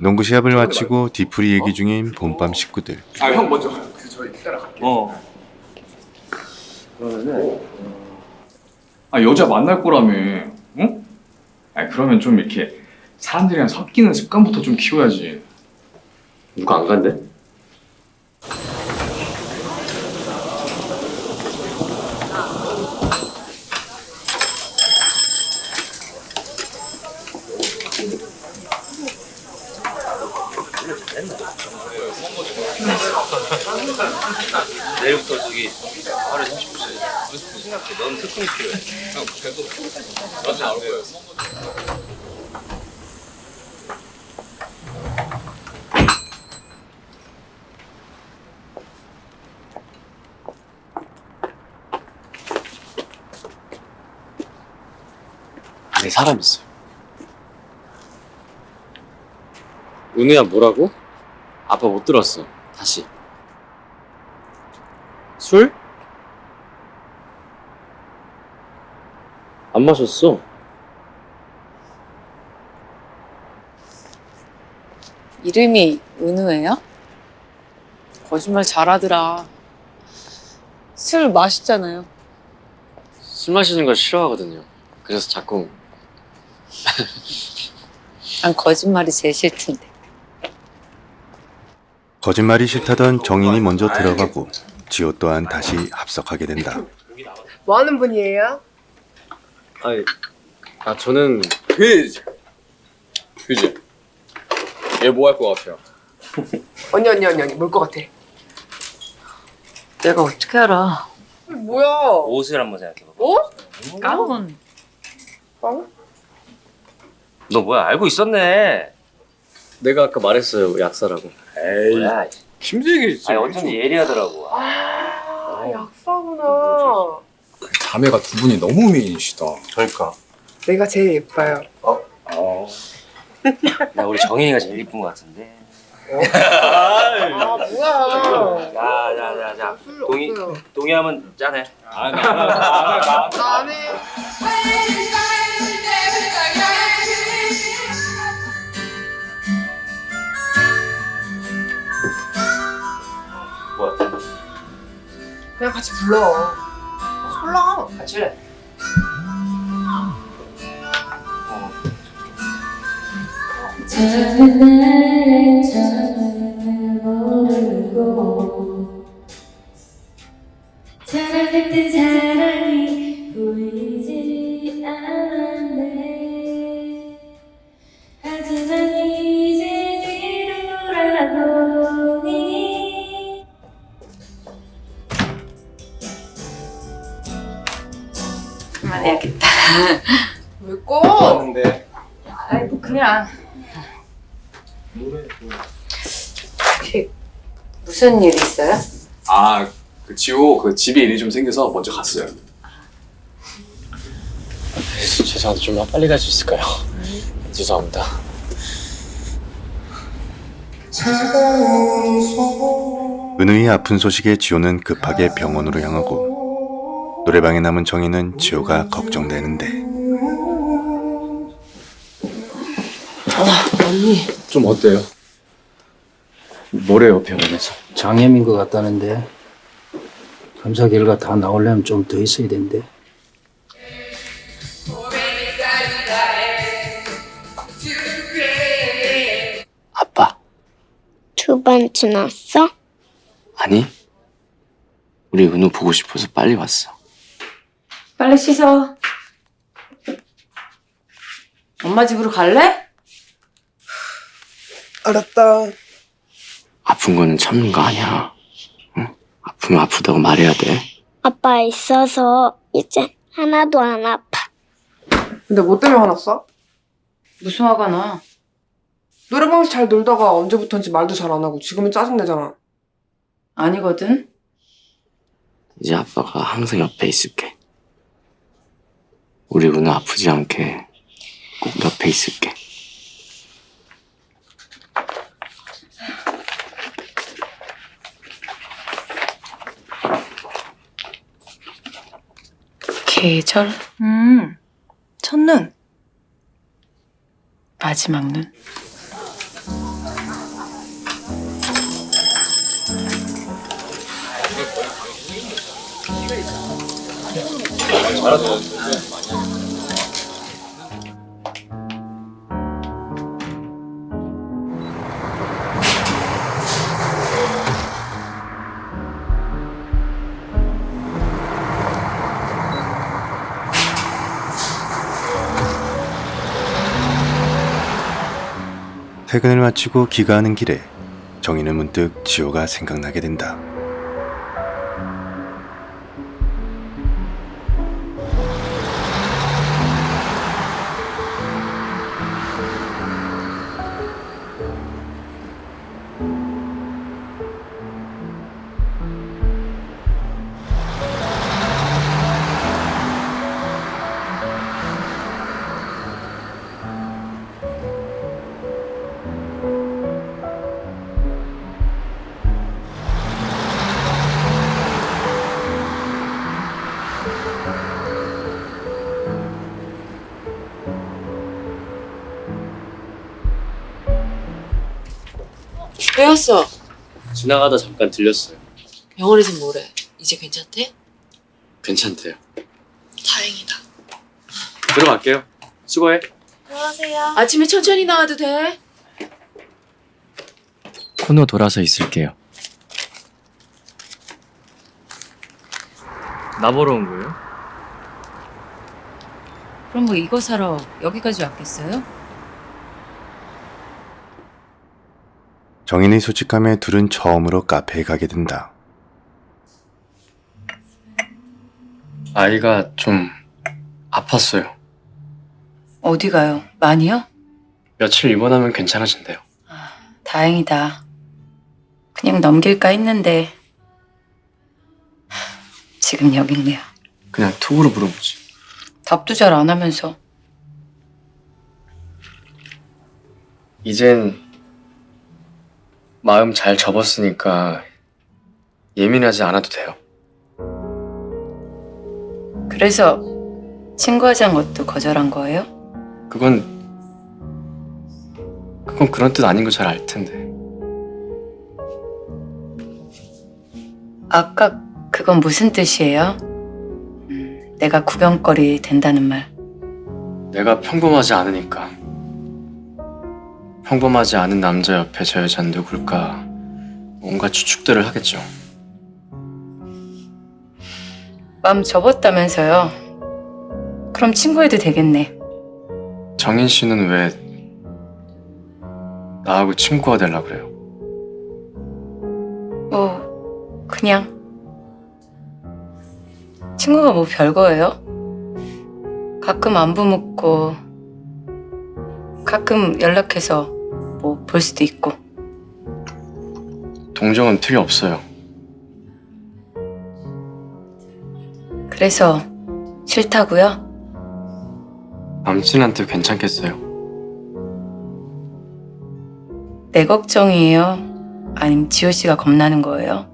농구 시합을 마치고 뒤풀이 얘기 중인 봄밤 식구들. 아 형 먼저 가요. 그래서 저희 따라갈게요. 어. 아 여자 만날 거라며. 응? 아 그러면 좀 이렇게 사람들이랑 섞이는 습관부터 좀 키워야지. 누가 안 간대? 내일부터 저기 하루에 30분씩 그래서 생각해 넌 특훈이 필요해 형 그래도 나도 나올 거야 안에 사람 있어. 은우야 뭐라고? 아빠 못 들었어. 다시. 술? 안 마셨어. 이름이 은우예요? 거짓말 잘하더라. 술 맛있잖아요. 술 마시는 걸 싫어하거든요. 그래서 자꾸 난 거짓말이 제일 싫던데. 거짓말이 싫다던 정인이 먼저 들어가고 지호 또한 다시 합석하게 된다. 뭐 하는 분이에요? 아니 아 저는 퀴즈. 퀴즈. 얘뭐 할 것 같아요? 언니 언니 언니 언니 뭘 것 같아? 내가 어떻게 알아? 뭐야? 옷을 한번 생각해봐 어? 가운. 빵? 너 뭐야 알고 있었네 내가 아까 말했어요 약사라고. 에이. 뭐야 심지게 아니 어쩐지 예리하더라고 아 약사구나. 자매가 두 분이 너무 미인이시다. 그러니까 내가 제일 예뻐요. 어. 나 우리 정인이가 제일 이쁜 것 같은데 아 뭐야? 자자자자 술 동의 없어요. 동의하면 짠해 나는 뭐야 그냥 같이 불러. 설라. 같이 해 처음 왔는데. 아이고 그냥. 혹시 무슨 일 있어요? 아, 그 지호 그 집에 일이 좀 생겨서 먼저 갔어요. 죄송한데 좀 빨리 갈 수 있을까요? 죄송합니다. 은우의 아픈 소식에 지호는 급하게 병원으로 향하고 노래방에 남은 정인은 지호가 걱정되는데 언니. 좀 어때요? 뭐래요 병원에서? 장염인 것 같다는데 검사 결과 다 나오려면 좀 더 있어야 된대. 아빠 두 번 지났어? 아니 우리 은우 보고 싶어서 빨리 왔어. 빨리 씻어. 엄마 집으로 갈래? 알았다. 아픈 거는 참는 거 아니야. 응? 아프면 아프다고 말해야 돼. 아빠 있어서 이제 하나도 안 아파. 근데 뭐 때문에 화났어? 무슨 화가 나? 노래방에서 잘 놀다가 언제부턴지 말도 잘 안 하고 지금은 짜증내잖아. 아니거든. 이제 아빠가 항상 옆에 있을게. 우리 은우 아프지 않게 꼭 옆에 있을게. 계절? 음, 첫눈. 마지막 눈. 잘하세요. 퇴근을 마치고 귀가하는 길에 정희는 문득 지호가 생각나게 된다. 왜 왔어? 지나가다 잠깐 들렸어요. 병원에서 뭐래? 이제 괜찮대? 괜찮대요. 다행이다. 들어갈게요. 수고해. 아침에 천천히 나와도 돼? 코너 돌아서 있을게요. 나 보러 온 거예요? 그럼 뭐 이거 사러 여기까지 왔겠어요? 정인의 솔직함에 둘은 처음으로 카페에 가게 된다. 아이가 좀 아팠어요. 어디 가요? 많이요? 며칠 입원하면 괜찮아진대요. 다행이다. 그냥 넘길까 했는데 하, 지금 여기 있네요. 그냥 톡으로 물어보지. 답도 잘 안 하면서 이젠 마음 잘 접었으니까 예민하지 않아도 돼요. 그래서 친구하자는 것도 거절한 거예요? 그건 그건 그런 뜻 아닌 거 잘 알 텐데. 아까 그건 무슨 뜻이에요? 음, 내가 구경거리 된다는 말. 내가 평범하지 않으니까. 평범하지 않은 남자 옆에 저 여자는 누굴까? 온갖 추측들을 하겠죠. 마음 접었다면서요? 그럼 친구해도 되겠네. 정인 씨는 왜 나하고 친구가 되려 그래요? 뭐 그냥 친구가 뭐 별거예요? 가끔 안부 묻고 가끔 연락해서 뭐 볼 수도 있고 동정은 필요 없어요. 그래서 싫다고요? 남친한테 괜찮겠어요? 내 걱정이에요? 아니면 지호 씨가 겁나는 거예요?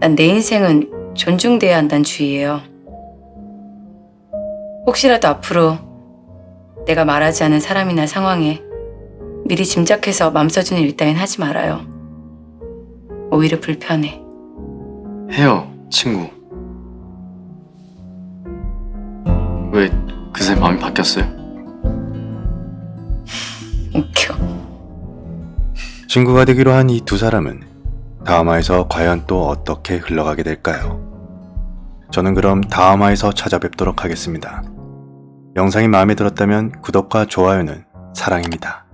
난 내 인생은 존중돼야 한다는 주의예요. 혹시라도 앞으로 내가 말하지 않은 사람이나 상황에 미리 짐작해서 맘써주는 일 따윈 하지 말아요. 오히려 불편해. 해요, 친구. 왜 그새 마음이 바뀌었어요? 웃겨. 친구가 되기로 한 이 두 사람은 다음화에서 과연 또 어떻게 흘러가게 될까요? 저는 그럼 다음화에서 찾아뵙도록 하겠습니다. 영상이 마음에 들었다면 구독과 좋아요는 사랑입니다.